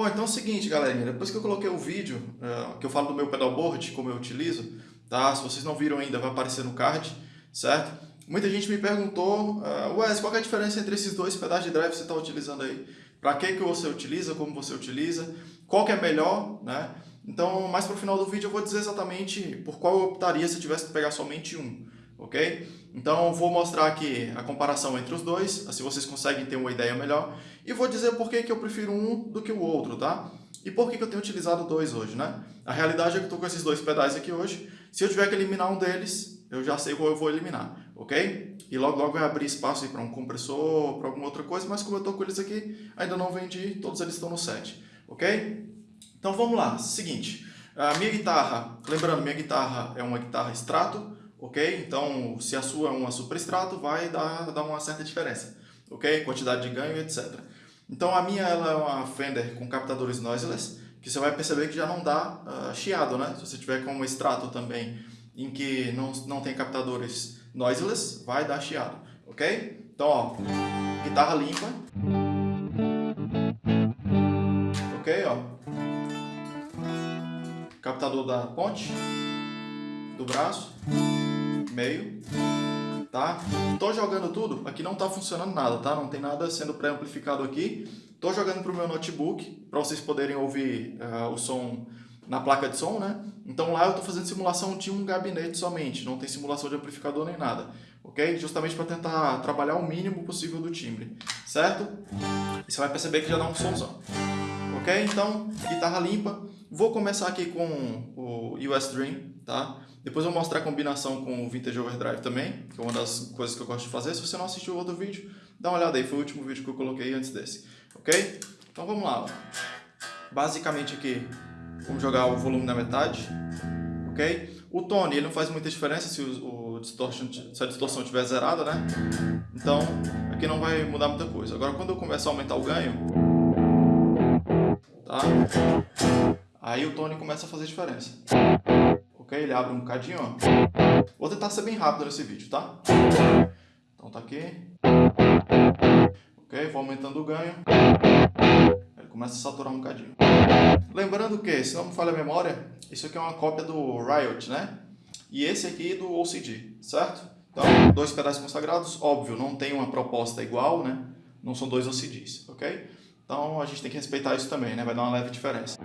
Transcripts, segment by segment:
Bom, então é o seguinte, galerinha, depois que eu coloquei o vídeo, uh, que eu falo do meu pedalboard, como eu utilizo, tá? Se vocês não viram ainda, vai aparecer no card, certo? Muita gente me perguntou, uh, Wes, qual é a diferença entre esses dois pedais de drive que você está utilizando aí? Para que, que você utiliza, como você utiliza, qual que é melhor, né? Então, mais para o final do vídeo eu vou dizer exatamente por qual eu optaria se eu tivesse que pegar somente um, ok? Então, vou mostrar aqui a comparação entre os dois, assim vocês conseguem ter uma ideia melhor, e vou dizer por que, que eu prefiro um do que o outro, tá? E por que, que eu tenho utilizado dois hoje, né? A realidade é que eu estou com esses dois pedais aqui hoje, se eu tiver que eliminar um deles, eu já sei qual eu vou eliminar, ok? E logo logo vai abrir espaço para um compressor, para alguma outra coisa, mas como eu estou com eles aqui, ainda não vendi, todos eles estão no set, ok? Então vamos lá, seguinte, a minha guitarra, lembrando, minha guitarra é uma guitarra extrato, ok? Então se a sua é uma super extrato, vai dar, dar uma certa diferença, ok? Quantidade de ganho, etc. Então a minha ela é uma Fender com captadores noiseless, que você vai perceber que já não dá uh, chiado, né? Se você tiver com uma extrato também em que não, não tem captadores noiseless, vai dar chiado, ok? Então, ó, guitarra limpa. Ok, ó. Captador da ponte, do braço, meio, tá? Tô jogando tudo, aqui não tá funcionando nada, tá? Não tem nada sendo pré-amplificado aqui. Tô jogando pro meu notebook, para vocês poderem ouvir uh, o som na placa de som, né? Então lá eu estou fazendo simulação de um gabinete somente, não tem simulação de amplificador nem nada, ok? Justamente para tentar trabalhar o mínimo possível do timbre, certo? E você vai perceber que já dá um somzão, ok? Então, guitarra limpa. Vou começar aqui com o US Dream, tá? Depois eu vou mostrar a combinação com o Vintage Overdrive também, que é uma das coisas que eu gosto de fazer. Se você não assistiu o outro vídeo, dá uma olhada aí, foi o último vídeo que eu coloquei antes desse, ok? Então vamos lá. Basicamente aqui Vamos jogar o volume na metade, ok? O tone, ele não faz muita diferença se, o, o distortion, se a distorção estiver zerada, né? Então, aqui não vai mudar muita coisa. Agora, quando eu começar a aumentar o ganho, tá? Aí o tone começa a fazer diferença. Ok? Ele abre um bocadinho, ó. Vou tentar ser bem rápido nesse vídeo, tá? Então tá aqui. Ok? Vou aumentando o ganho começa a saturar um bocadinho. Lembrando que, se não me falha a memória, isso aqui é uma cópia do Riot, né? E esse aqui do OCD, certo? Então, dois pedais consagrados, óbvio, não tem uma proposta igual, né? Não são dois OCDs, ok? Então a gente tem que respeitar isso também, né? Vai dar uma leve diferença.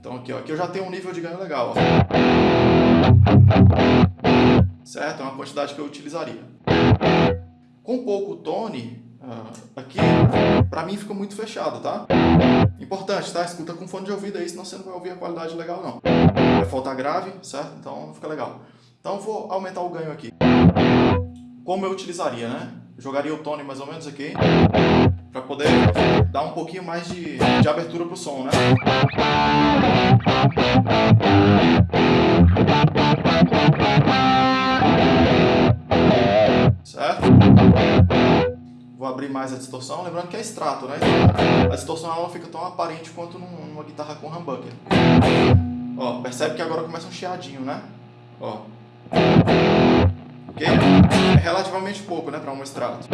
Então aqui, ó, aqui eu já tenho um nível de ganho legal, ó. Certo? É uma quantidade que eu utilizaria. Com pouco tone, ah, aqui, pra mim fica muito fechado, tá? Importante, tá? Escuta com fone de ouvido aí, senão você não vai ouvir a qualidade legal, não. Vai faltar grave, certo? Então não fica legal. Então vou aumentar o ganho aqui. Como eu utilizaria, né? jogaria o tone mais ou menos aqui, para poder dar um pouquinho mais de, de abertura pro som, né? abrir mais a distorção, lembrando que é extrato, né? A distorção ela não fica tão aparente quanto numa guitarra com humbucker. Ó, percebe que agora começa um chiadinho, né? Ó. Ok? É relativamente pouco, né, para um extrato.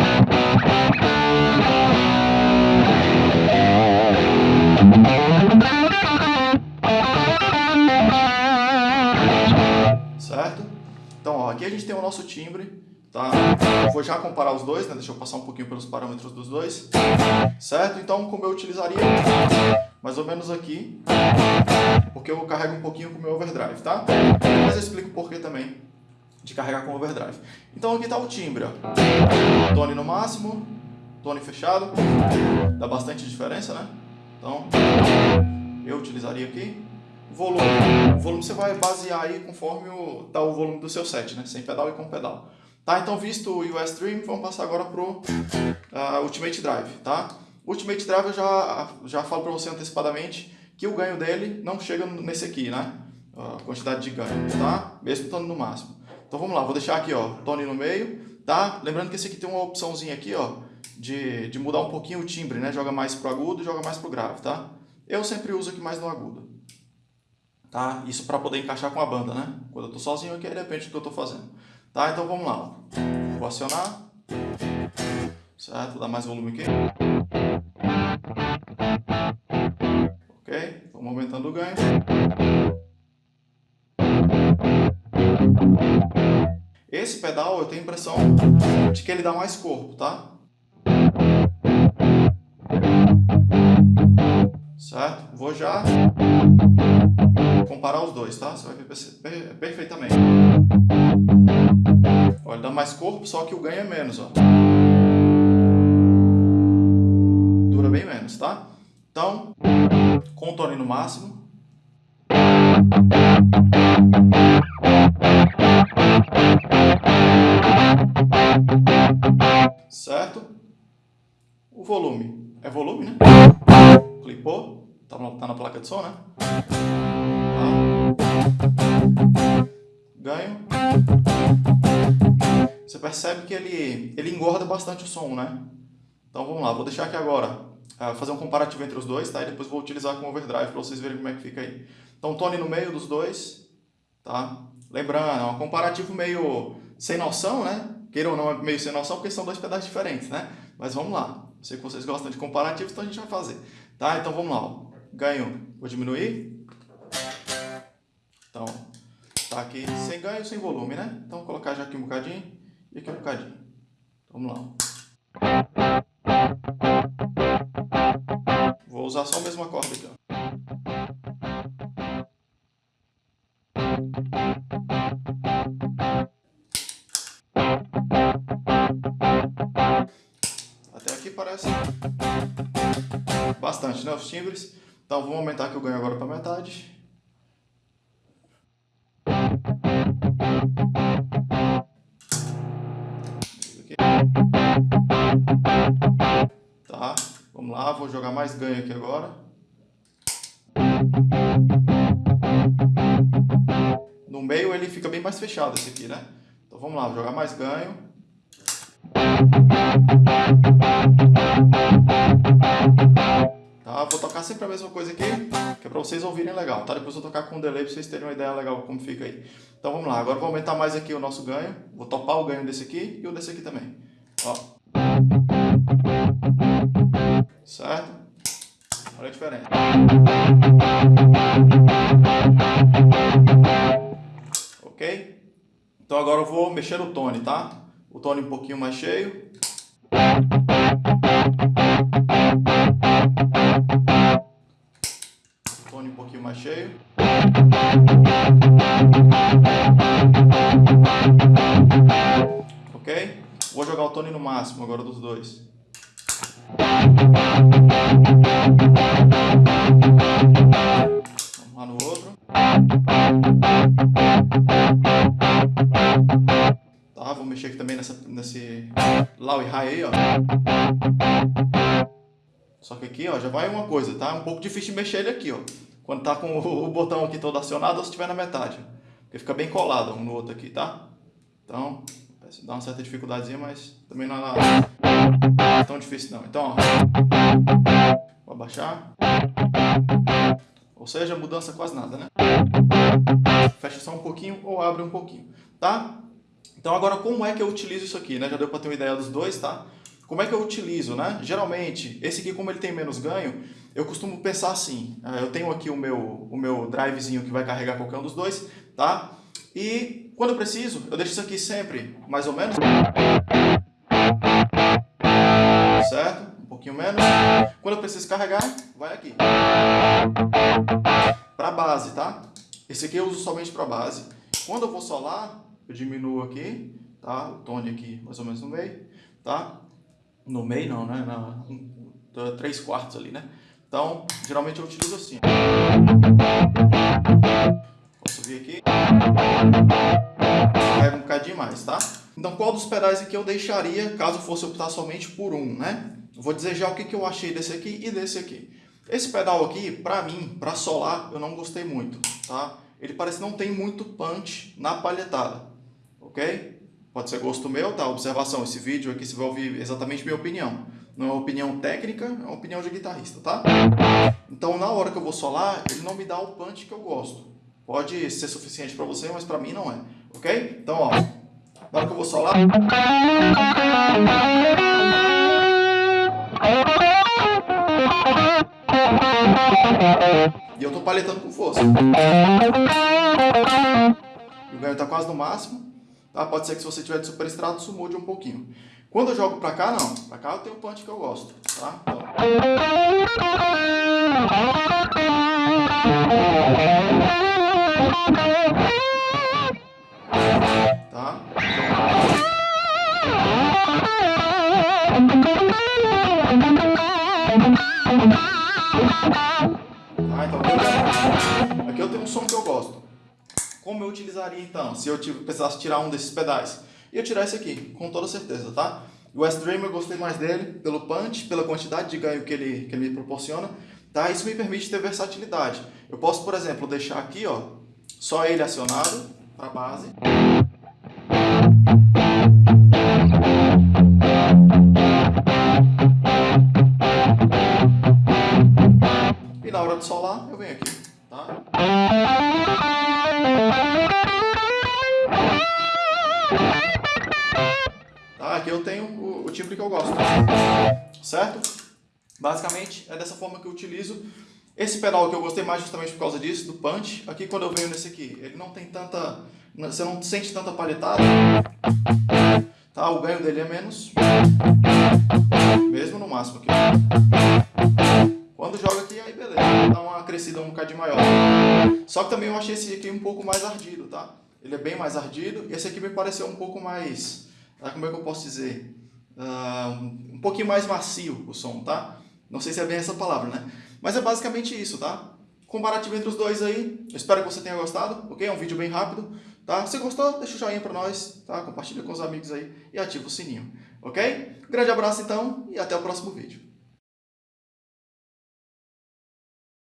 Nosso timbre, Tá? vou já comparar os dois, né? deixa eu passar um pouquinho pelos parâmetros dos dois. Certo? Então, como eu utilizaria mais ou menos aqui, porque eu carrego um pouquinho com o meu overdrive, tá? Mas eu explico o porquê também de carregar com overdrive. Então aqui está o timbre, ó. Tone no máximo, tone fechado, dá bastante diferença, né? Então, eu utilizaria aqui. Volume. O volume você vai basear aí conforme o, tá o volume do seu set, né? Sem pedal e com pedal. Tá, então visto o US Dream, vamos passar agora para o uh, Ultimate Drive, tá? Ultimate Drive eu já, já falo para você antecipadamente que o ganho dele não chega nesse aqui, né? A quantidade de ganho, tá? Mesmo estando no máximo. Então vamos lá, vou deixar aqui, ó, tone no meio, tá? Lembrando que esse aqui tem uma opçãozinha aqui, ó, de, de mudar um pouquinho o timbre, né? Joga mais pro agudo, joga mais pro grave, tá? Eu sempre uso aqui mais no agudo. Tá? Isso para poder encaixar com a banda, né? Quando eu tô sozinho aqui, depende do que eu tô fazendo. Tá? Então vamos lá. Vou acionar. Certo? Dar mais volume aqui. aumentando o ganho. Esse pedal eu tenho a impressão de que ele dá mais corpo, tá? Certo? Vou já comparar os dois, tá? Você vai ver perfeitamente. Olha, dá mais corpo, só que o ganho é menos, ó. Dura bem menos, tá? Então, tone no máximo. Certo? O volume. É volume, né? Clipou. Tá na, tá na placa de som, né? Tá. Ganho. Você percebe que ele, ele engorda bastante o som, né? Então vamos lá, vou deixar aqui agora uh, fazer um comparativo entre os dois, tá? E depois vou utilizar com overdrive para vocês verem como é que fica aí. Então tone no meio dos dois, tá? Lembrando, é um comparativo meio sem noção, né? Queira ou não, é meio sem noção porque são dois pedaços diferentes, né? Mas vamos lá. Sei que vocês gostam de comparativos, então a gente vai fazer. Tá? Então vamos lá. Ó. Ganho, vou diminuir. Então, tá aqui sem ganho, sem volume, né? Então vou colocar já aqui um bocadinho e aqui um bocadinho. Vamos lá. Vou usar só a mesma corda aqui, ó. Até aqui parece bastante, né, os timbres. Então vamos aumentar aqui o ganho agora para metade. Tá, vamos lá, vou jogar mais ganho aqui agora. No meio ele fica bem mais fechado esse aqui, né? Então vamos lá, vou jogar mais ganho. Tocar sempre a mesma coisa aqui, que é para vocês ouvirem legal, tá? Depois eu vou tocar com um delay para vocês terem uma ideia legal como fica aí. Então vamos lá, agora vou aumentar mais aqui o nosso ganho. Vou topar o ganho desse aqui e o desse aqui também. Ó. Certo? Olha a diferença. Ok? Então agora eu vou mexer o tone, tá? O tone um pouquinho mais cheio. Um pouquinho mais cheio. Ok? Vou jogar o tone no máximo agora dos dois. Vamos lá no outro. Tá, vou mexer aqui também nessa, nesse low e high aí, ó. Só que aqui, ó, já vai uma coisa, tá? Um pouco difícil de mexer ele aqui, ó. Quando tá com o botão aqui todo acionado ou se estiver na metade. Porque fica bem colado um no outro aqui, tá? Então, dá uma certa dificuldadezinha, mas também não é tão difícil não. Então, ó, vou abaixar. Ou seja, mudança quase nada, né? Fecha só um pouquinho ou abre um pouquinho, tá? Então agora como é que eu utilizo isso aqui, né? Já deu para ter uma ideia dos dois, tá? Como é que eu utilizo, né? Geralmente, esse aqui como ele tem menos ganho, eu costumo pensar assim, é, eu tenho aqui o meu, o meu drivezinho que vai carregar qualquer um dos dois, tá? E quando eu preciso, eu deixo isso aqui sempre mais ou menos. Certo? Um pouquinho menos. Quando eu preciso carregar, vai aqui. Para base, tá? Esse aqui eu uso somente para base. Quando eu vou solar, eu diminuo aqui, tá? O tone aqui mais ou menos no meio, tá? No meio não, né? Na, um, três quartos ali, né? Então, geralmente eu utilizo assim. Posso vir aqui. Pega um bocadinho mais, tá? Então, qual dos pedais aqui eu deixaria caso fosse optar somente por um, né? vou dizer já o que, que eu achei desse aqui e desse aqui. Esse pedal aqui, pra mim, pra solar, eu não gostei muito, tá? Ele parece não tem muito punch na palhetada, ok? Pode ser gosto meu, tá? Observação, esse vídeo aqui você vai ouvir exatamente minha opinião. Não é opinião técnica, é opinião de guitarrista, tá? Então, na hora que eu vou solar, ele não me dá o punch que eu gosto. Pode ser suficiente para você, mas para mim não é, ok? Então, ó, na hora que eu vou solar... E eu tô palhetando com força. E o ganho está quase no máximo. Tá? Pode ser que se você tiver de super extrato, isso mude um pouquinho. Quando eu jogo para cá, não. Para cá eu tenho o punch que eu gosto. Tá? Então... Tá? Então aqui eu tenho um som que eu gosto. Como eu utilizaria então, se eu precisasse tirar um desses pedais? Ia tirar esse aqui, com toda certeza, tá? O West Dream eu gostei mais dele, pelo punch, pela quantidade de ganho que ele, que ele me proporciona, tá? Isso me permite ter versatilidade. Eu posso, por exemplo, deixar aqui, ó, só ele acionado, para base. Certo? Basicamente, é dessa forma que eu utilizo. Esse pedal que eu gostei mais justamente por causa disso, do punch. Aqui quando eu venho nesse aqui, ele não tem tanta... Você não sente tanta palhetada. Tá? O ganho dele é menos. Mesmo no máximo aqui. Quando joga aqui, aí beleza, dá uma crescida um bocadinho maior. Só que também eu achei esse aqui um pouco mais ardido, tá? Ele é bem mais ardido. E esse aqui me pareceu um pouco mais... Como é que eu posso dizer? Uh, um pouquinho mais macio o som, tá? Não sei se é bem essa palavra, né? Mas é basicamente isso, tá? Comparativo entre os dois aí. Espero que você tenha gostado, ok? É um vídeo bem rápido, tá? Se gostou, deixa o joinha pra nós, tá? Compartilha com os amigos aí e ativa o sininho, ok? Grande abraço então e até o próximo vídeo.